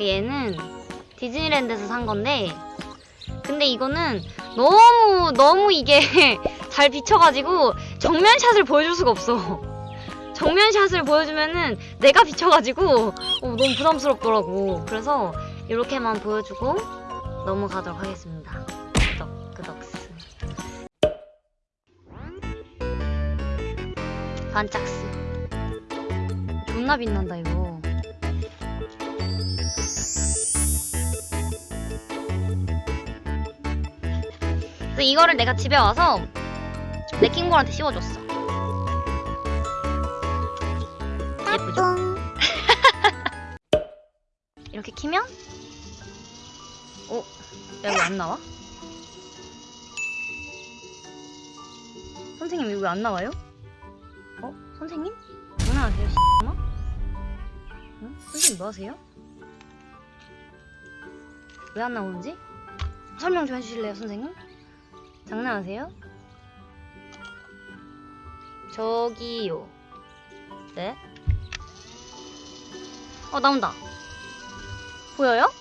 얘는 디즈니랜드에서 산 건데 근데 이거는 너무 너무 이게 잘 비쳐가지고 정면샷을 보여줄 수가 없어. 정면샷을 보여주면은 내가 비쳐가지고 어, 너무 부담스럽더라고. 그래서 이렇게만 보여주고 넘어가도록 하겠습니다. 끄덕 끄덕스. 반짝스. 존나 빛난다 이거. 그래서 이거를 내가 집에 와서 내 킹볼한테 씌워줬어. 예쁘죠? 이렇게 키면 어? 야왜안 나와? 선생님 이거 왜 안 나와요? 어? 선생님? 장난하세요 씨나? 응? 선생님 뭐 하세요? 왜 안 나오는지? 설명 좀 해주실래요 선생님? 장난하세요? 저기요. 네? 어 나온다. 보여요?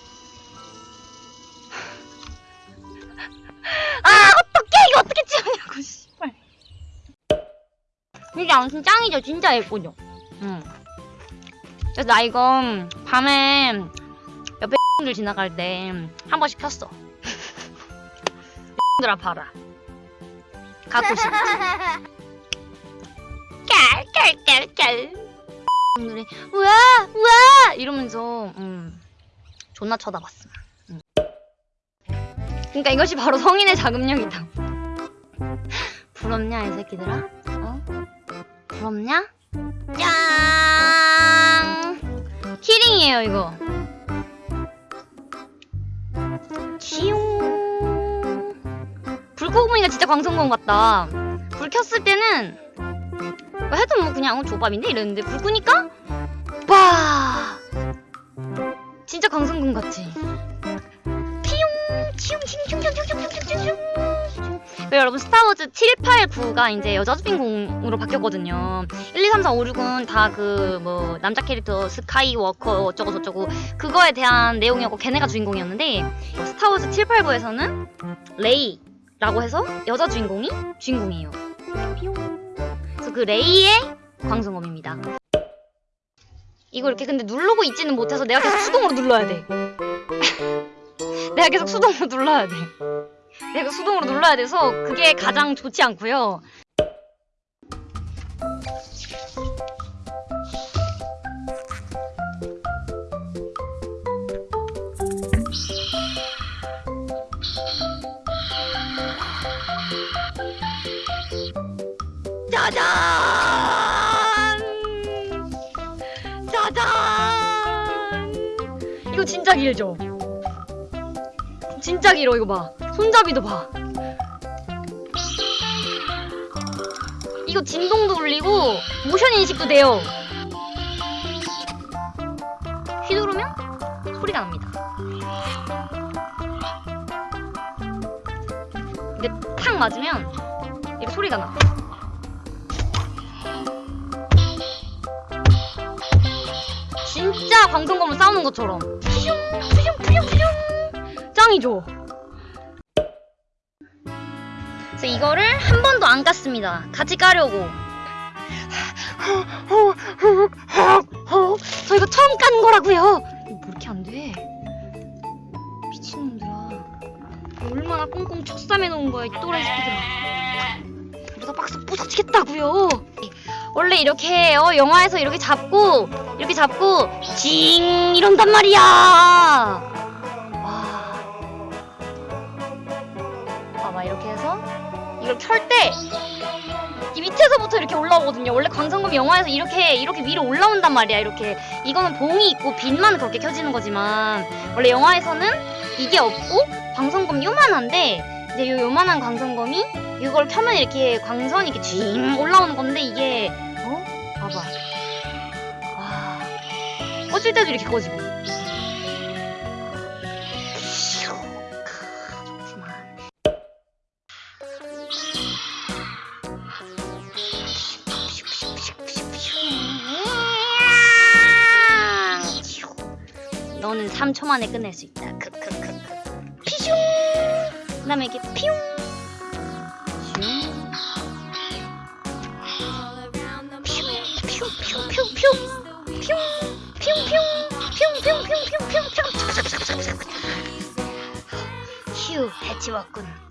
아 어떡해! 이거 어떻게 찍었냐고 씨발. 이게 아무튼 짱이죠 진짜 예쁘죠? 응. 나 이거 밤에 옆에 들 지나갈 때 한 번씩 켰어 들아 봐라. 갖고 싶지 깔깔깔깔 분들이 우와 우와! 이러면서 음, 존나 쳐다봤음 음. 그러니까 이것이 바로 성인의 자금력이다. 부럽냐 이 새끼들아? 어? 부럽냐? 짱 키링이에요 이거. 치용 그러고 보니까 진짜 광선검 같다. 불 켰을 때는 뭐 해도 뭐 그냥 어, 조밥인데? 이랬는데 불 끄니까 빠 진짜 광선검 같지? 피용! 치용 치용 치용 치용 치용 치용 치용 그리고 여러분 스타워즈 7, 8, 9가 이제 여자 주인공으로 바뀌었거든요. 1, 2, 3, 4, 5, 6은 다 그 뭐 남자 캐릭터 스카이워커 어쩌고 저쩌고 그거에 대한 내용이었고 걔네가 주인공이었는데 스타워즈 7, 8, 9에서는 레이. 라고 해서 여자 주인공이 주인공이에요 뿅. 그래서 그 레이의 광선검입니다. 이거 이렇게 근데 누르고 있지는 못해서 내가 계속 수동으로 눌러야 돼. 내가 계속 수동으로 눌러야 돼. 내가 수동으로 눌러야 돼서 그게 가장 좋지 않고요. 짜잔! 짜잔! 이거 진짜 길죠? 진짜 길어 이거 봐. 손잡이도 봐. 이거 진동도 울리고 모션 인식도 돼요. 휘두르면 소리가 납니다. 이게 탁 맞으면 이렇게 소리가 나. 진짜 광선검을 싸우는 것처럼. 푸슝 푸슝 푸슝 푸슝. 짱이죠 그래서 이거를 한 번도 안 깠습니다. 같이 까려고. 저 이거 처음 깐 거라고요. 뭐 이렇게 안 돼 꽁꽁 첫삼해 놓은 거야 이 또라이 새끼들아 이러다 박스 부서지겠다고요 원래 이렇게 어, 영화에서 이렇게 잡고 이렇게 잡고 징 이런단 말이야. 와. 봐봐 이렇게 해서 이걸 켤 때 이 밑에서부터 이렇게 올라오거든요. 원래 광선검이 영화에서 이렇게 이렇게 위로 올라온단 말이야. 이렇게 이거는 봉이 있고 빛만 그렇게 켜지는 거지만 원래 영화에서는 이게 없고 광선검 요만한데 이제 요 요만한 광선검이 이걸 켜면 이렇게 광선이 이렇게 징 올라오는 건데 이게 어? 봐봐. 와. 꺼질 때도 이렇게 꺼지고. 너는 3초 만에 끝낼 수 있다. 크크크크. 피슝. 그 다음에 이렇게 피웅. 휴, 해치웠군.